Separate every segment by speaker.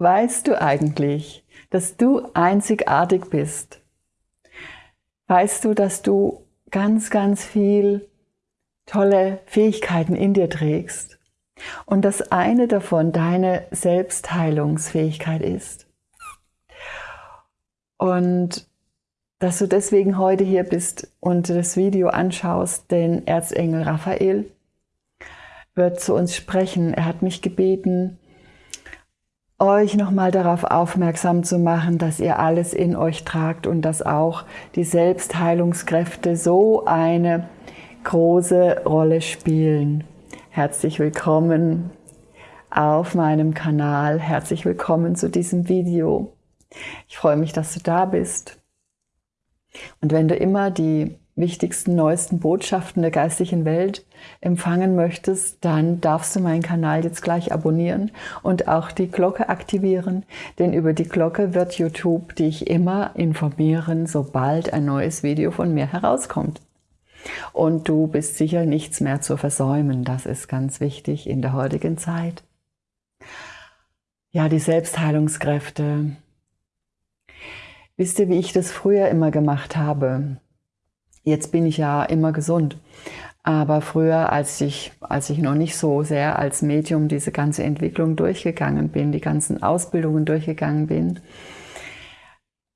Speaker 1: Weißt du eigentlich, dass du einzigartig bist? Weißt du, dass du ganz, ganz viel tolle Fähigkeiten in dir trägst und dass eine davon deine Selbstheilungsfähigkeit ist? Und dass du deswegen heute hier bist und das Video anschaust, denn Erzengel Raphael wird zu uns sprechen. Er hat mich gebeten, euch nochmal darauf aufmerksam zu machen, dass ihr alles in euch tragt und dass auch die Selbstheilungskräfte so eine große Rolle spielen. Herzlich willkommen auf meinem Kanal. Herzlich willkommen zu diesem Video. Ich freue mich, dass du da bist. Und wenn du immer die wichtigsten, neuesten Botschaften der geistlichen Welt empfangen möchtest, dann darfst du meinen Kanal jetzt gleich abonnieren und auch die Glocke aktivieren, denn über die Glocke wird YouTube dich immer informieren, sobald ein neues Video von mir herauskommt. Und du bist sicher nichts mehr zu versäumen, das ist ganz wichtig in der heutigen Zeit. Ja, die Selbstheilungskräfte. Wisst ihr, wie ich das früher immer gemacht habe? Jetzt bin ich ja immer gesund. Aber früher, als ich, als ich noch nicht so sehr als Medium diese ganze Entwicklung durchgegangen bin, die ganzen Ausbildungen durchgegangen bin,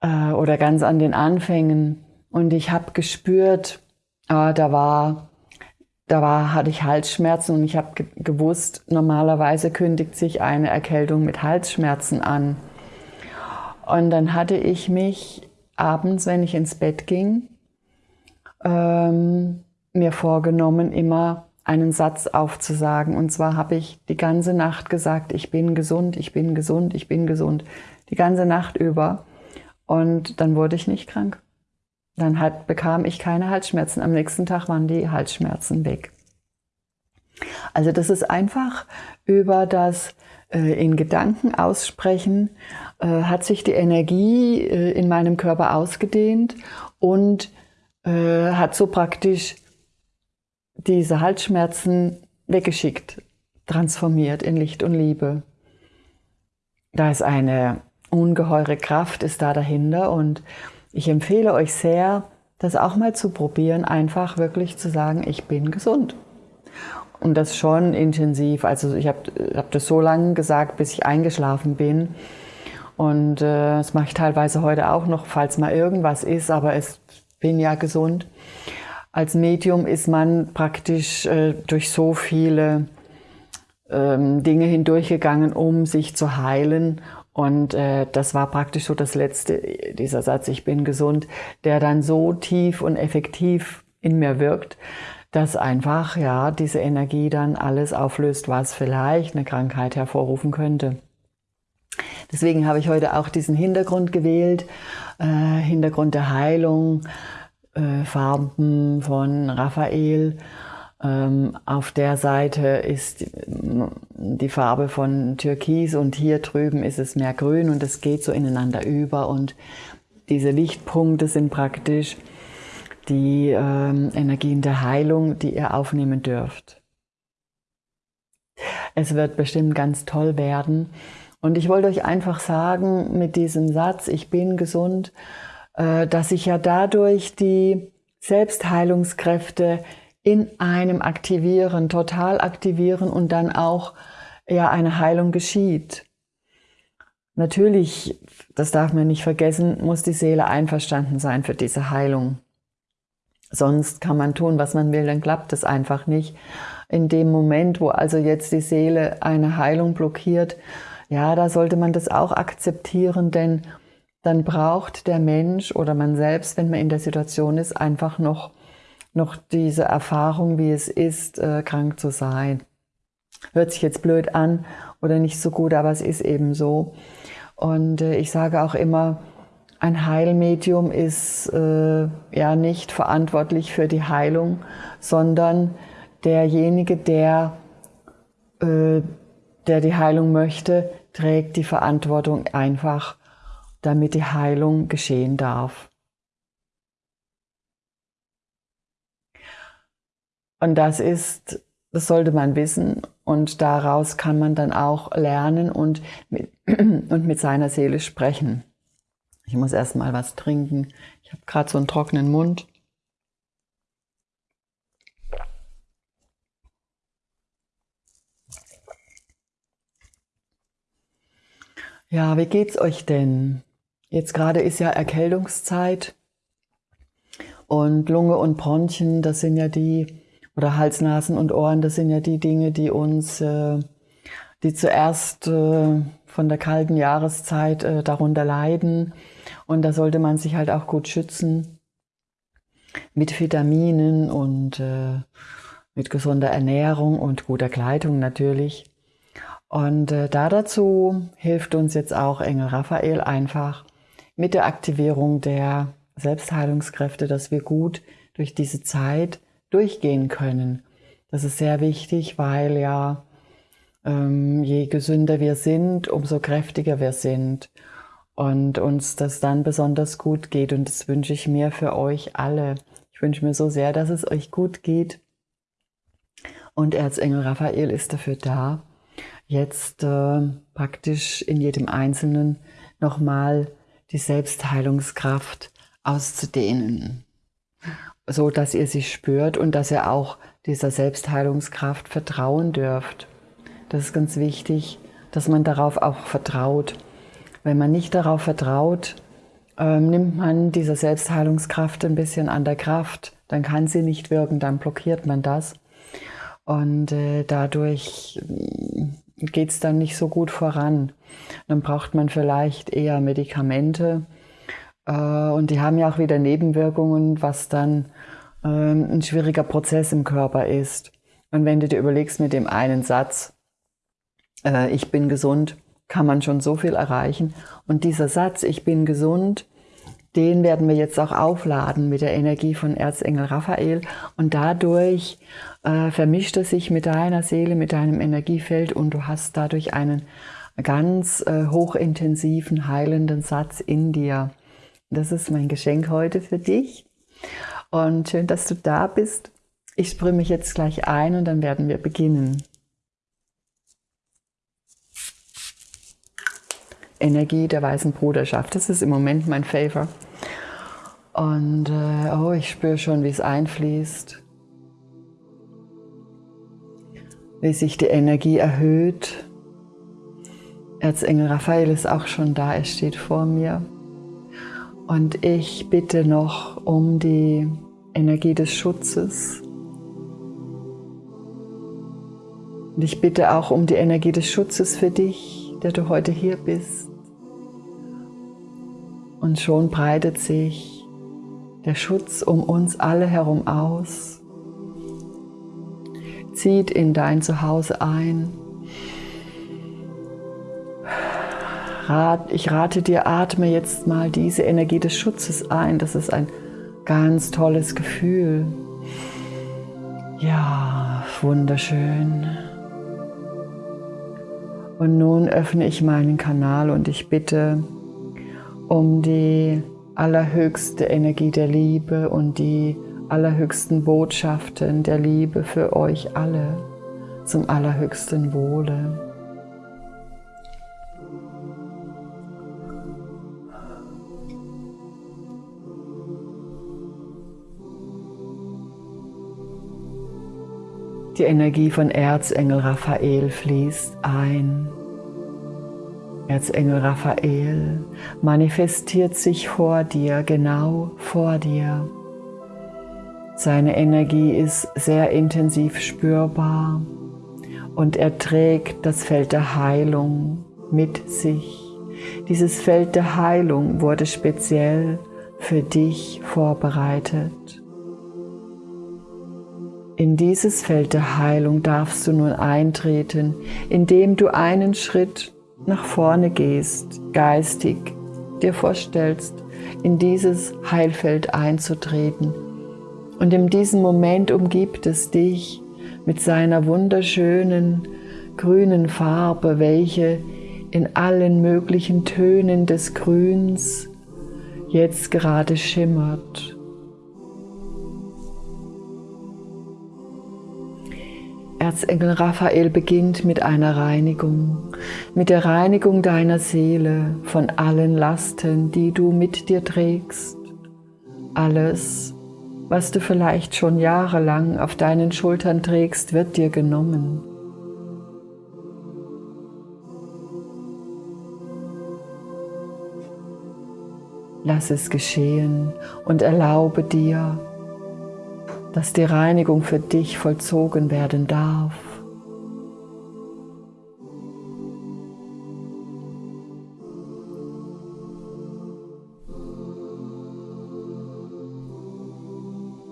Speaker 1: äh, oder ganz an den Anfängen, und ich habe gespürt, äh, da war, da war, hatte ich Halsschmerzen und ich habe ge gewusst, normalerweise kündigt sich eine Erkältung mit Halsschmerzen an. Und dann hatte ich mich abends, wenn ich ins Bett ging, ähm, mir vorgenommen, immer einen Satz aufzusagen. Und zwar habe ich die ganze Nacht gesagt, ich bin gesund, ich bin gesund, ich bin gesund. Die ganze Nacht über. Und dann wurde ich nicht krank. Dann hat, bekam ich keine Halsschmerzen. Am nächsten Tag waren die Halsschmerzen weg. Also das ist einfach über das äh, in Gedanken aussprechen, äh, hat sich die Energie äh, in meinem Körper ausgedehnt und äh, hat so praktisch diese Halsschmerzen weggeschickt, transformiert in Licht und Liebe. Da ist eine ungeheure Kraft, ist da dahinter und ich empfehle euch sehr, das auch mal zu probieren, einfach wirklich zu sagen, ich bin gesund. Und das schon intensiv. Also ich habe hab das so lange gesagt, bis ich eingeschlafen bin. Und äh, das mache ich teilweise heute auch noch, falls mal irgendwas ist, aber es bin ja gesund. Als Medium ist man praktisch äh, durch so viele ähm, Dinge hindurchgegangen, um sich zu heilen. Und äh, das war praktisch so das letzte, dieser Satz, ich bin gesund, der dann so tief und effektiv in mir wirkt, dass einfach ja diese Energie dann alles auflöst, was vielleicht eine Krankheit hervorrufen könnte. Deswegen habe ich heute auch diesen Hintergrund gewählt, äh, Hintergrund der Heilung, äh, Farben von Raphael. Ähm, auf der Seite ist die Farbe von Türkis und hier drüben ist es mehr grün und es geht so ineinander über und diese Lichtpunkte sind praktisch die ähm, Energien der Heilung, die ihr aufnehmen dürft. Es wird bestimmt ganz toll werden. Und ich wollte euch einfach sagen, mit diesem Satz, ich bin gesund, äh, dass sich ja dadurch die Selbstheilungskräfte in einem aktivieren, total aktivieren und dann auch ja eine Heilung geschieht. Natürlich, das darf man nicht vergessen, muss die Seele einverstanden sein für diese Heilung. Sonst kann man tun, was man will, dann klappt es einfach nicht. In dem Moment, wo also jetzt die Seele eine Heilung blockiert, ja, da sollte man das auch akzeptieren, denn dann braucht der Mensch oder man selbst, wenn man in der Situation ist, einfach noch, noch diese Erfahrung, wie es ist, äh, krank zu sein. Hört sich jetzt blöd an oder nicht so gut, aber es ist eben so. Und äh, ich sage auch immer, ein Heilmedium ist äh, ja nicht verantwortlich für die Heilung, sondern derjenige, der, äh, der die Heilung möchte, trägt die Verantwortung einfach, damit die Heilung geschehen darf. Und das ist, das sollte man wissen Und daraus kann man dann auch lernen und mit, und mit seiner Seele sprechen. Ich muss erst mal was trinken. Ich habe gerade so einen trockenen Mund. Ja, wie geht's euch denn? Jetzt gerade ist ja Erkältungszeit und Lunge und Bronchien, das sind ja die, oder Hals, Nasen und Ohren, das sind ja die Dinge, die uns, äh, die zuerst äh, von der kalten Jahreszeit äh, darunter leiden. Und da sollte man sich halt auch gut schützen mit Vitaminen und mit gesunder Ernährung und guter Kleidung natürlich. Und äh, da dazu hilft uns jetzt auch Engel Raphael einfach mit der Aktivierung der Selbstheilungskräfte, dass wir gut durch diese Zeit durchgehen können. Das ist sehr wichtig, weil ja ähm, je gesünder wir sind, umso kräftiger wir sind und uns das dann besonders gut geht. Und das wünsche ich mir für euch alle. Ich wünsche mir so sehr, dass es euch gut geht. Und Erzengel Raphael ist dafür da, jetzt äh, praktisch in jedem Einzelnen nochmal die Selbstheilungskraft auszudehnen, so dass ihr sie spürt und dass ihr auch dieser Selbstheilungskraft vertrauen dürft. Das ist ganz wichtig, dass man darauf auch vertraut. Wenn man nicht darauf vertraut, äh, nimmt man dieser Selbstheilungskraft ein bisschen an der Kraft, dann kann sie nicht wirken, dann blockiert man das. Und äh, dadurch geht es dann nicht so gut voran. Dann braucht man vielleicht eher Medikamente äh, und die haben ja auch wieder Nebenwirkungen, was dann äh, ein schwieriger Prozess im Körper ist. Und wenn du dir überlegst mit dem einen Satz, äh, ich bin gesund, kann man schon so viel erreichen. Und dieser Satz, ich bin gesund, den werden wir jetzt auch aufladen mit der Energie von Erzengel Raphael und dadurch äh, vermischt es sich mit deiner Seele, mit deinem Energiefeld und du hast dadurch einen ganz äh, hochintensiven, heilenden Satz in dir. Das ist mein Geschenk heute für dich und schön, dass du da bist. Ich sprühe mich jetzt gleich ein und dann werden wir beginnen. Energie der weißen Bruderschaft. Das ist im Moment mein Favor. Und äh, oh, ich spüre schon, wie es einfließt, wie sich die Energie erhöht. Erzengel Raphael ist auch schon da, er steht vor mir. Und ich bitte noch um die Energie des Schutzes. Und ich bitte auch um die Energie des Schutzes für dich, der du heute hier bist. Und schon breitet sich der Schutz um uns alle herum aus, zieht in dein Zuhause ein. Ich rate dir, atme jetzt mal diese Energie des Schutzes ein. Das ist ein ganz tolles Gefühl. Ja, wunderschön. Und nun öffne ich meinen Kanal und ich bitte um die allerhöchste Energie der Liebe und die allerhöchsten Botschaften der Liebe für euch alle zum allerhöchsten Wohle. Die Energie von Erzengel Raphael fließt ein Erzengel Raphael manifestiert sich vor dir, genau vor dir. Seine Energie ist sehr intensiv spürbar und er trägt das Feld der Heilung mit sich. Dieses Feld der Heilung wurde speziell für dich vorbereitet. In dieses Feld der Heilung darfst du nun eintreten, indem du einen Schritt nach vorne gehst, geistig dir vorstellst, in dieses Heilfeld einzutreten. Und in diesem Moment umgibt es dich mit seiner wunderschönen grünen Farbe, welche in allen möglichen Tönen des Grüns jetzt gerade schimmert. Erzengel Raphael beginnt mit einer Reinigung, mit der Reinigung deiner Seele von allen Lasten, die du mit dir trägst. Alles, was du vielleicht schon jahrelang auf deinen Schultern trägst, wird dir genommen. Lass es geschehen und erlaube dir, dass die Reinigung für dich vollzogen werden darf.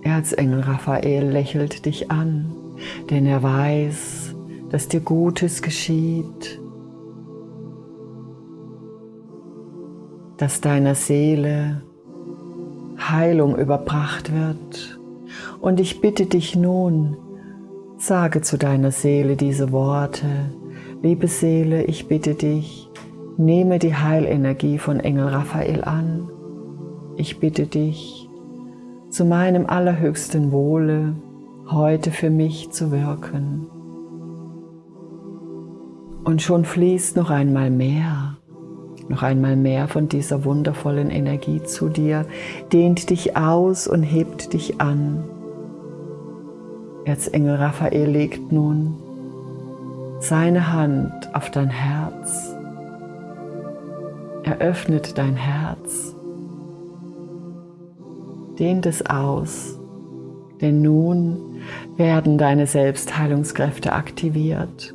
Speaker 1: Erzengel Raphael lächelt dich an, denn er weiß, dass dir Gutes geschieht, dass deiner Seele Heilung überbracht wird. Und ich bitte dich nun, sage zu deiner Seele diese Worte. Liebe Seele, ich bitte dich, nehme die Heilenergie von Engel Raphael an. Ich bitte dich, zu meinem allerhöchsten Wohle heute für mich zu wirken. Und schon fließt noch einmal mehr noch einmal mehr von dieser wundervollen Energie zu dir, dehnt dich aus und hebt dich an. Erzengel Raphael legt nun seine Hand auf dein Herz. Er öffnet dein Herz, dehnt es aus, denn nun werden deine Selbstheilungskräfte aktiviert.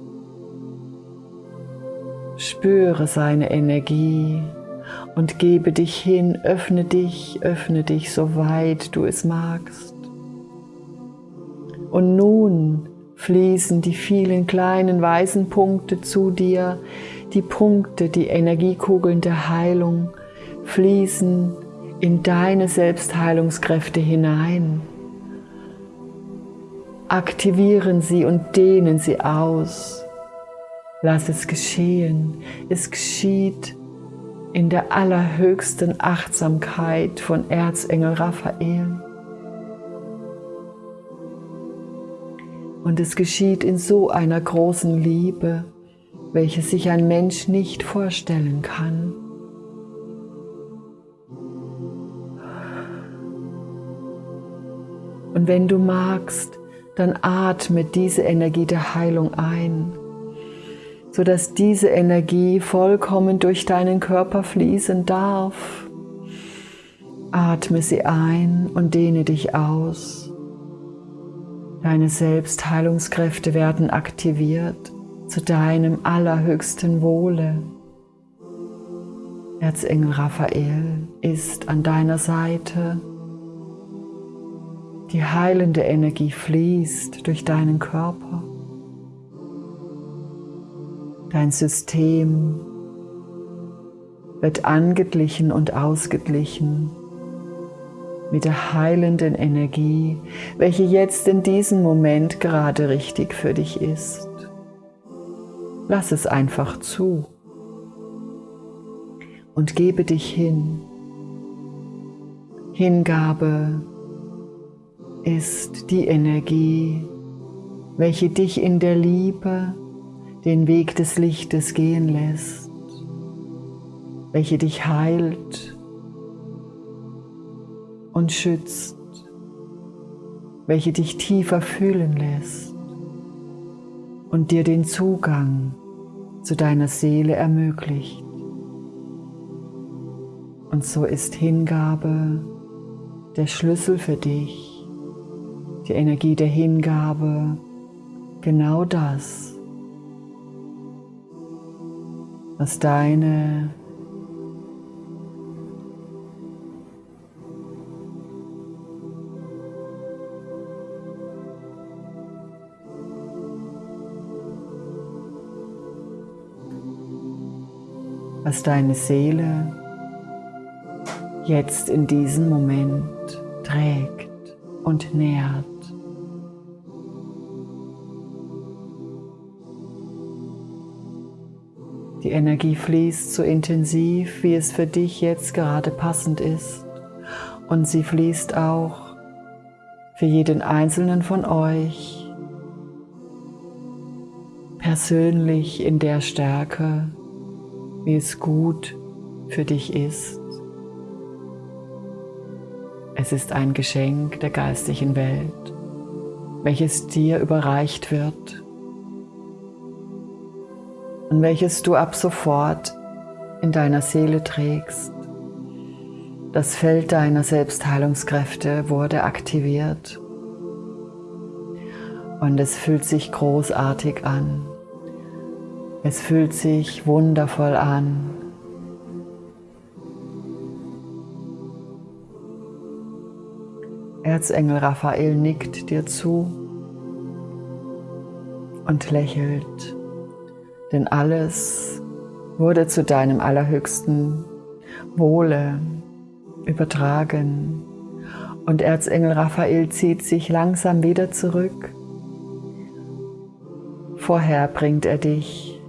Speaker 1: Spüre seine Energie und gebe dich hin, öffne dich, öffne dich, so weit du es magst. Und nun fließen die vielen kleinen weißen Punkte zu dir, die Punkte, die Energiekugeln der Heilung fließen in deine Selbstheilungskräfte hinein. Aktivieren sie und dehnen sie aus. Lass es geschehen. Es geschieht in der allerhöchsten Achtsamkeit von Erzengel Raphael. Und es geschieht in so einer großen Liebe, welche sich ein Mensch nicht vorstellen kann. Und wenn du magst, dann atme diese Energie der Heilung ein sodass diese Energie vollkommen durch deinen Körper fließen darf. Atme sie ein und dehne dich aus. Deine Selbstheilungskräfte werden aktiviert zu deinem allerhöchsten Wohle. Erzengel Raphael ist an deiner Seite. Die heilende Energie fließt durch deinen Körper. Dein System wird angeglichen und ausgeglichen mit der heilenden Energie, welche jetzt in diesem Moment gerade richtig für dich ist. Lass es einfach zu und gebe dich hin. Hingabe ist die Energie, welche dich in der Liebe den Weg des Lichtes gehen lässt, welche dich heilt und schützt, welche dich tiefer fühlen lässt und dir den Zugang zu deiner Seele ermöglicht. Und so ist Hingabe der Schlüssel für dich, die Energie der Hingabe, genau das, was deine was deine Seele jetzt in diesem Moment trägt und nährt. Die Energie fließt so intensiv, wie es für dich jetzt gerade passend ist. Und sie fließt auch für jeden einzelnen von euch persönlich in der Stärke, wie es gut für dich ist. Es ist ein Geschenk der geistigen Welt, welches dir überreicht wird und welches du ab sofort in deiner Seele trägst. Das Feld deiner Selbstheilungskräfte wurde aktiviert und es fühlt sich großartig an. Es fühlt sich wundervoll an. Erzengel Raphael nickt dir zu und lächelt, denn alles wurde zu deinem allerhöchsten Wohle übertragen. Und Erzengel Raphael zieht sich langsam wieder zurück. Vorher bringt er dich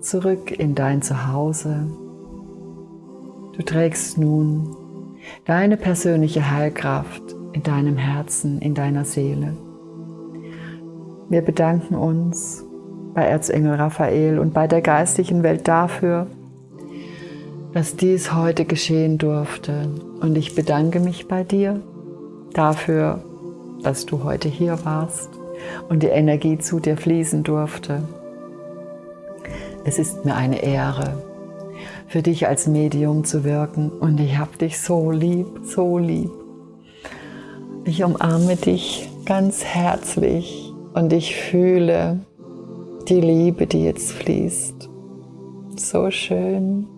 Speaker 1: zurück in dein Zuhause. Du trägst nun deine persönliche Heilkraft in deinem Herzen, in deiner Seele. Wir bedanken uns bei Erzengel Raphael und bei der geistigen Welt dafür, dass dies heute geschehen durfte. Und ich bedanke mich bei dir dafür, dass du heute hier warst und die Energie zu dir fließen durfte. Es ist mir eine Ehre, für dich als Medium zu wirken und ich habe dich so lieb, so lieb. Ich umarme dich ganz herzlich und ich fühle die Liebe, die jetzt fließt. So schön.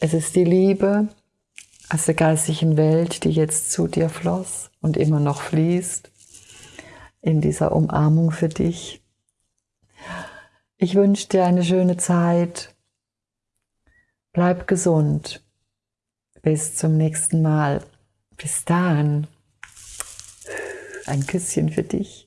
Speaker 1: Es ist die Liebe aus der geistigen Welt, die jetzt zu dir floss und immer noch fließt in dieser Umarmung für dich. Ich wünsche dir eine schöne Zeit. Bleib gesund. Bis zum nächsten Mal. Bis dahin. Ein Küsschen für dich.